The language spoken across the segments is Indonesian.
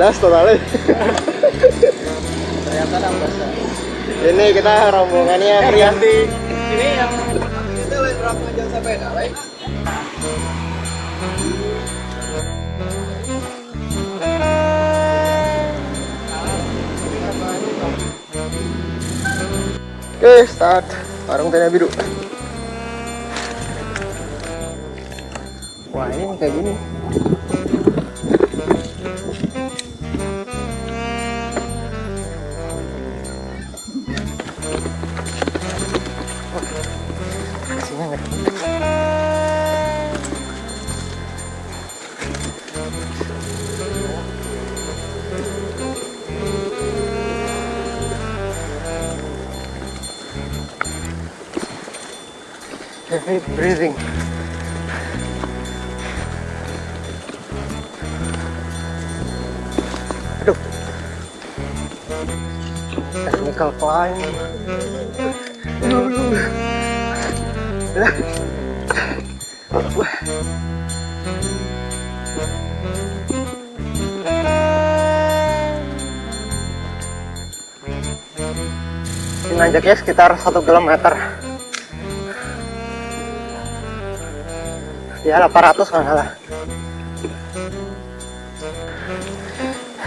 11 totalnya. ternyata Ini kita rombongannya pria. ini yang kita berapa jam sepeda lain Oke, start. Warung tenda biru. Wah, ini kayak gini. Heavy breathing. Aduh. Technical climb. Nanjaknya sekitar 1 km. Ya 800 kalau salah.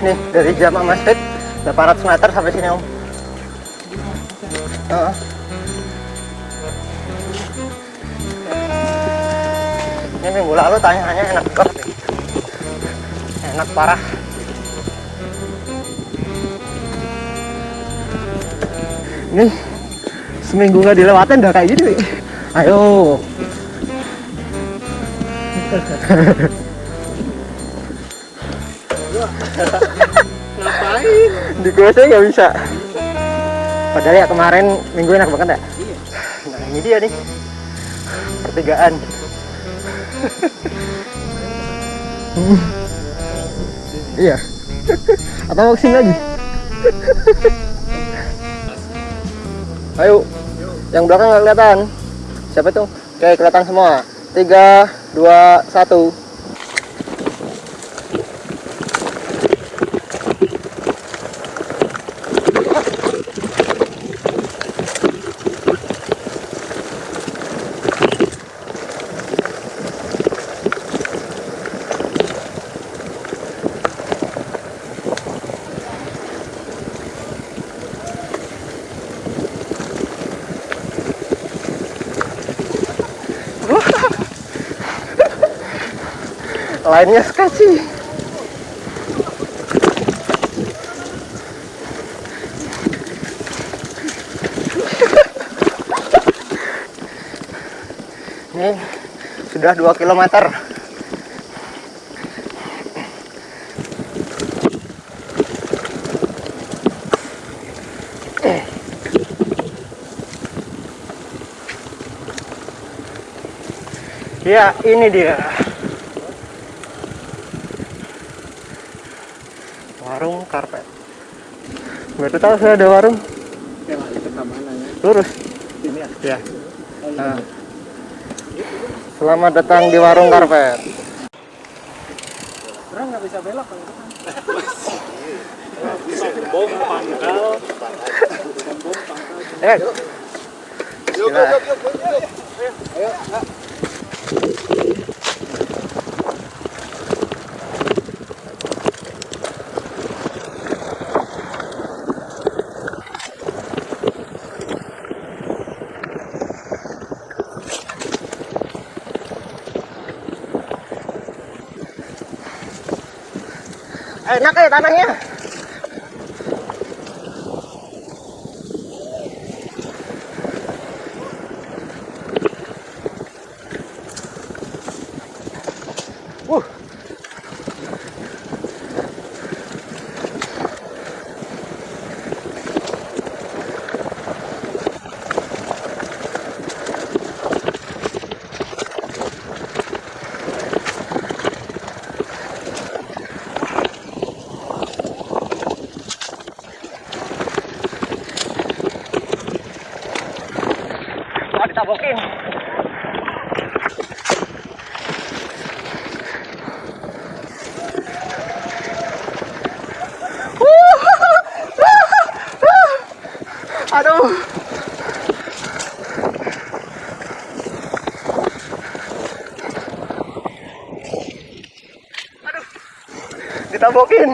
Nih dari Jama Masjid 800 meter sampai sini om. Heeh. Ini minggu lalu tanya-tanya enak nih. Enak parah. Nih seminggu nggak dilewatin udah kayak gini. nih. Ayo. Ngapain di gue saya nggak bisa. Padahal ya kemarin minggu enak banget ya iya nah ini dia nih. Pertigaan. Iya. Atau mau ke sini lagi? Ayo. Yang belakang nggak kelihatan. Siapa itu? Oke kelihatan semua. Tiga dua satu lainnya sketchy ini sudah 2 kilometer Ya, ini dia. Warung karpet. Baru tahu saya ada warung. ya Lurus. ini ya Ya. Nah. Selamat datang di warung karpet. orang nggak bisa belok kalau kan pangkal pangkal Eh, yuk Bismillah. yuk yuk yuk yuk ayo ayo enak ya tanahnya. Uh. ditabokin. Aduh. Aduh. Ditabokin.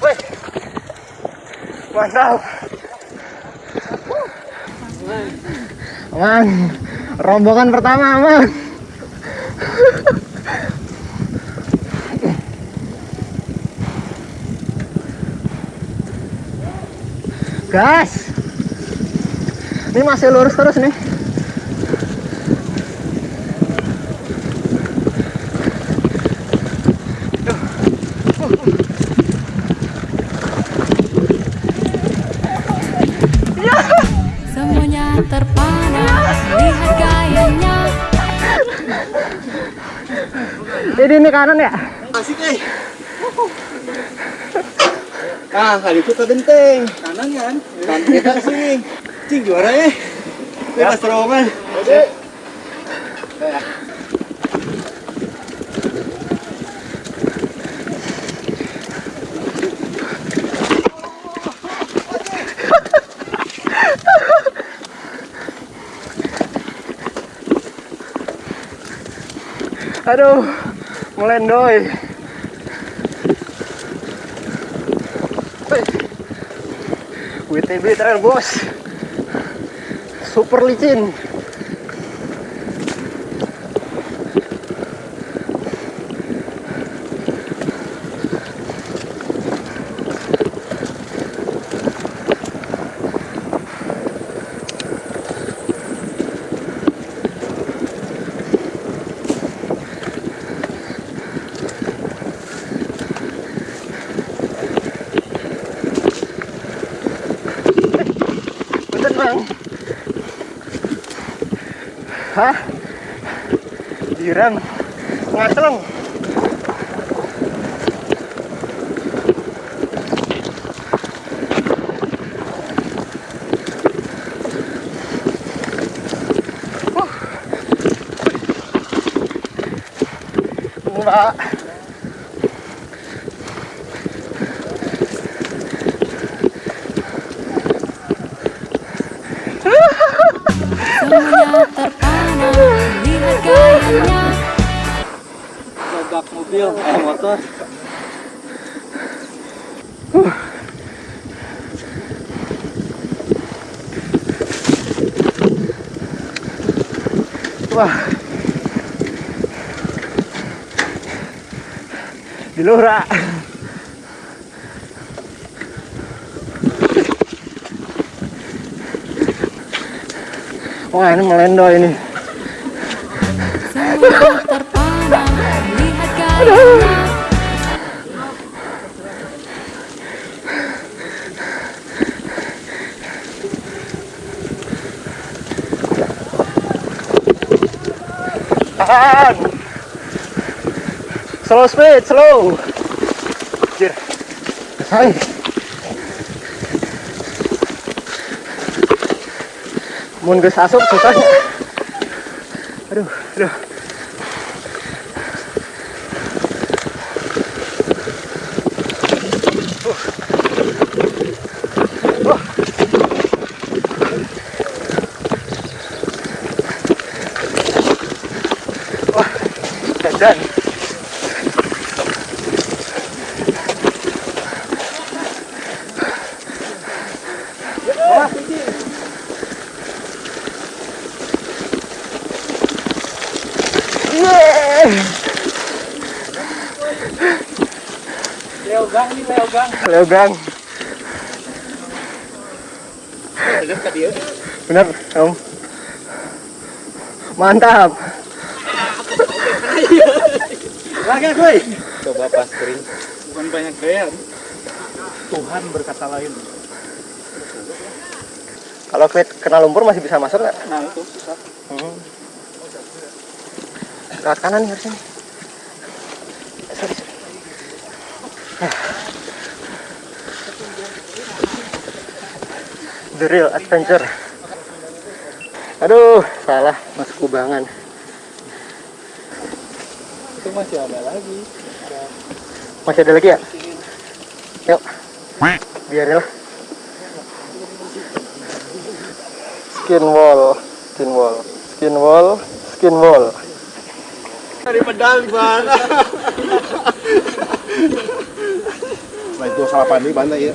Wih. Mantap. Aman. Rombongan pertama aman. Gas. Ini masih lurus terus nih. Jadi ini kanan ya? Asik eh. Ah, kali itu tergenteng. Kanan kan? Kanan kita sih. Cing juara ya. Bebas terowongan. Aduh, melendoy. WTB trail bos. Super licin. reng ngaseleng Mbak. Sudah terpanas lihat gayanya Gagak mobil, eh motor. Wah. Di Lura. Wah, ini melendo ini. Slow speed, slow. Jir. Hai. Mun geus asup susahnya. Aduh, aduh. Uh. Uh. Wah, dandan. Yeay. Leo gang nih, Leo gang. Leo gang. Dekat ke dia. Bener, Om. Mantap. Lagi kuy. Coba pas kering. Bukan banyak gaya. Tuhan berkata lain. Kalau ke- kena lumpur masih bisa masuk nggak? Nah itu susah. Hmm. Lewat kanan nih harusnya. nih. Sorry, sorry. The Real Adventure. Aduh, salah mas kubangan. Itu masih ada lagi. Masih ada lagi ya? Yuk. Biarin lah. Skin wall, skin wall, skin wall, skin wall. Dari pedal bang. Nah itu salah pandi bantai ya.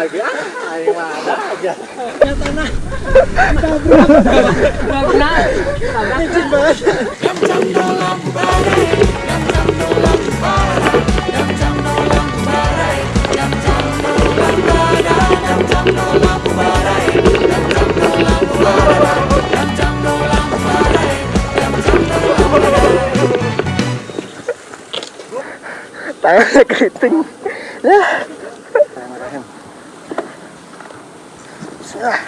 lagi. Ah, ayo ada aja. Tangannya keriting. Ya. Bismillah.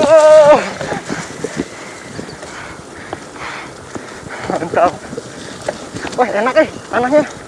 Oh. Mantap. Wah, enak eh tanahnya.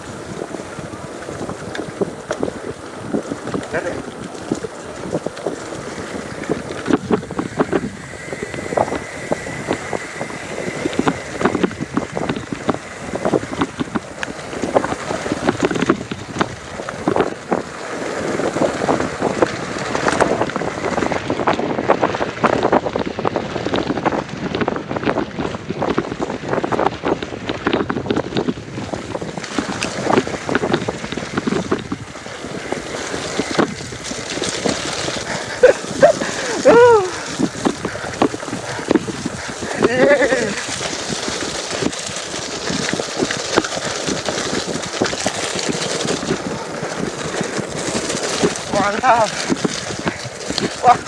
Mantap. Wah.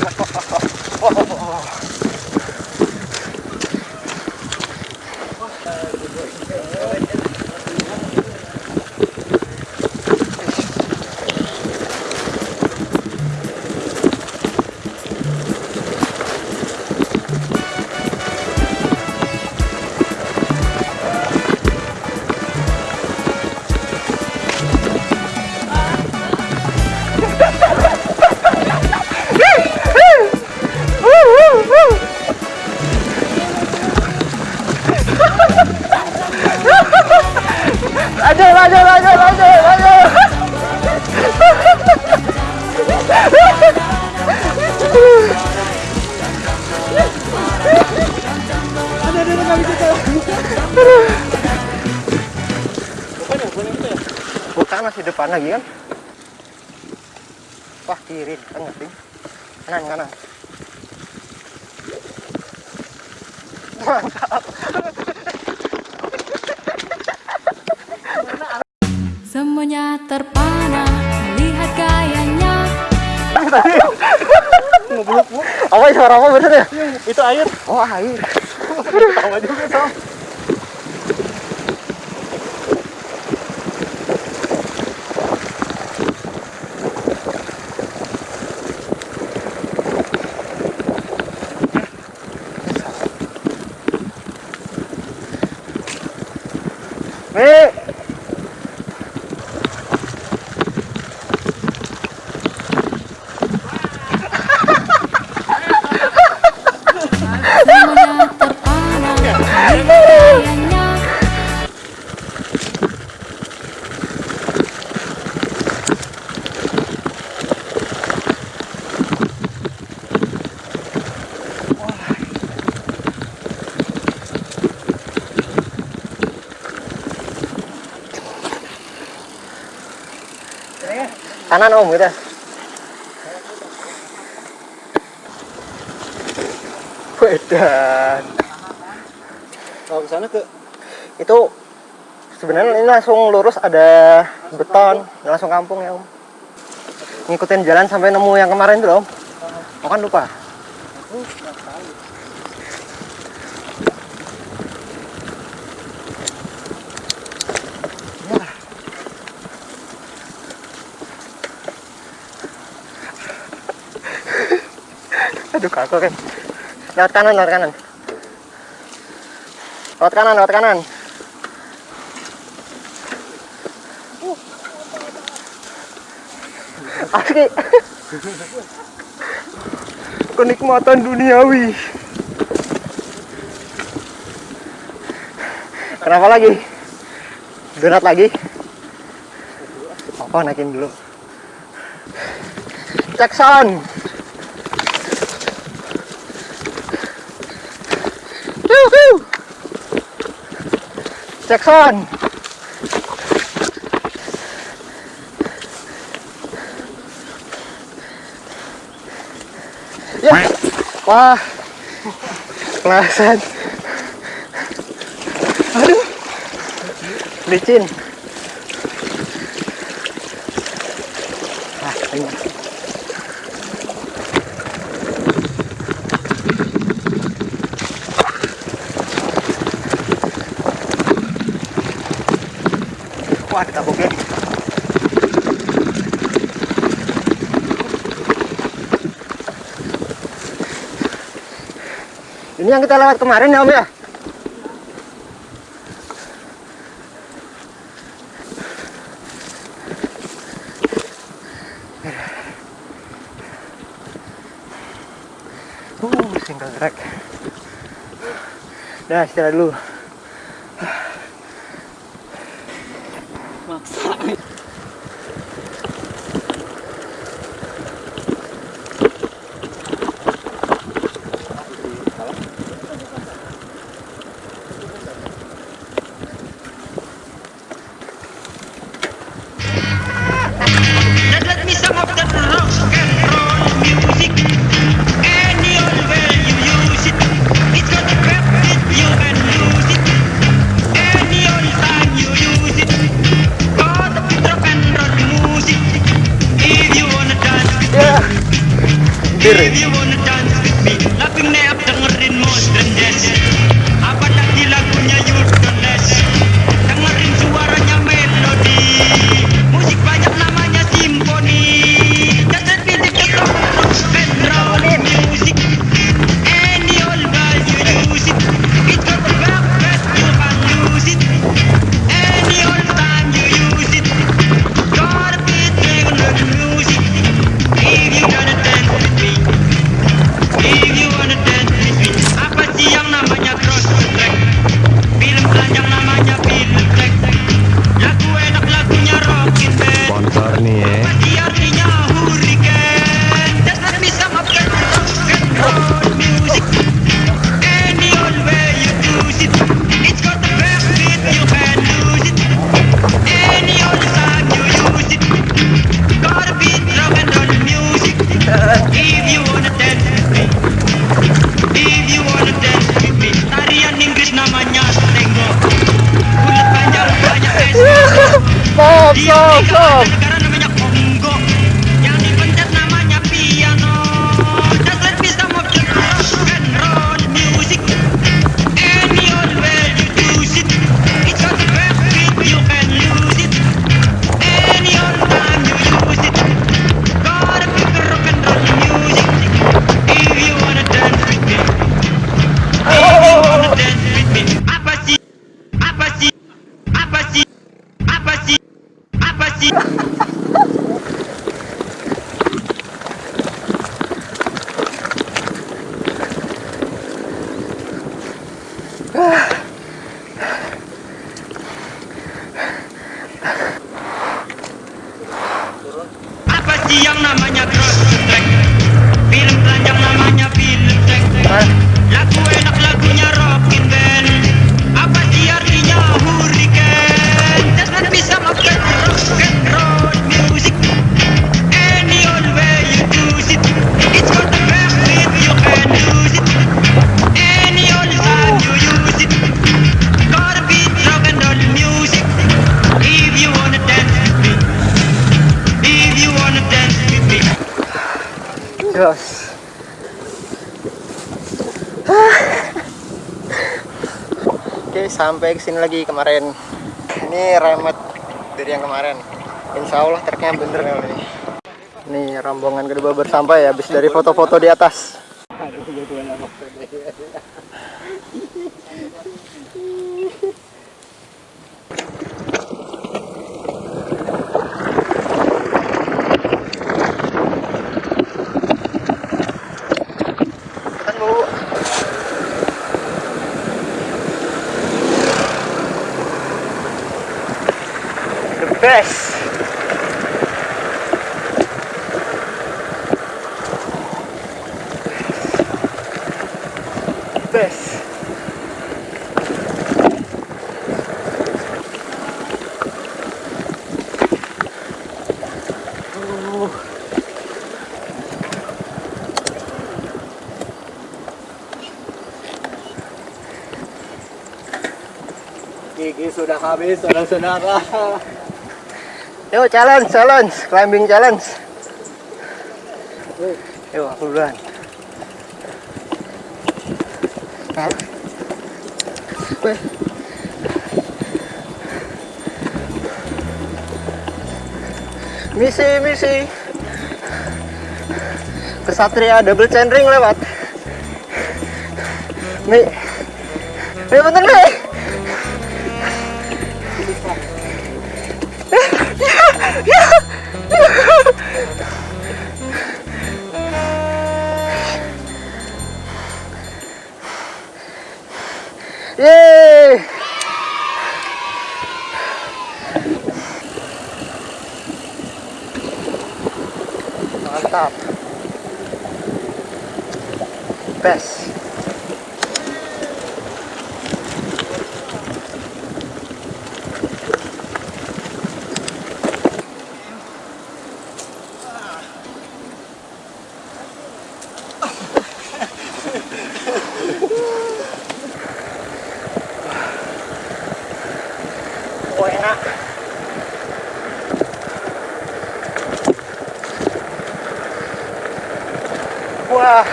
Lanjut, 아이. 나와, 여기서. kanan om kita Wedan. Kalau ke sana ke itu sebenarnya ini langsung lurus ada langsung beton, kampung. langsung kampung ya om. Ngikutin jalan sampai nemu yang kemarin tuh om. Oh kan lupa. aduh kagak kan. Lewat kanan lewat kanan. Lewat kanan lewat kanan. Uh. Asli kenikmatan duniawi. Kenapa lagi? Donat lagi. Apa naikin dulu? Cek sound จะข้อนเย้ว้ามาเซนลิจินอะเป็นไง Wah, kita boga nih. Ini yang kita lewat kemarin ya Om ya? Uh, single track. Dah, istirahat dulu. 哇塞！Yeah. terus Oke sampai ke sini lagi kemarin. Ini remet dari yang kemarin. Insya Allah treknya bener kali ini. Nih rombongan kedua bersampai ya habis dari foto-foto di atas. Best. Best. Gigi sudah habis, saudara-saudara. Yuk challenge, challenge, climbing challenge. Yuk aku duluan. Misi, misi. Kesatria double chainring lewat. Mi. Mi bener nih.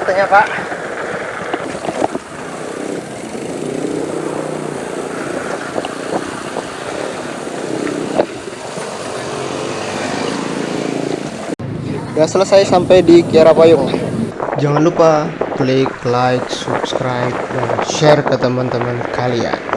Rutenya pak. Udah selesai sampai di Kiara Payung. Jangan lupa klik like, subscribe, dan share ke teman-teman kalian.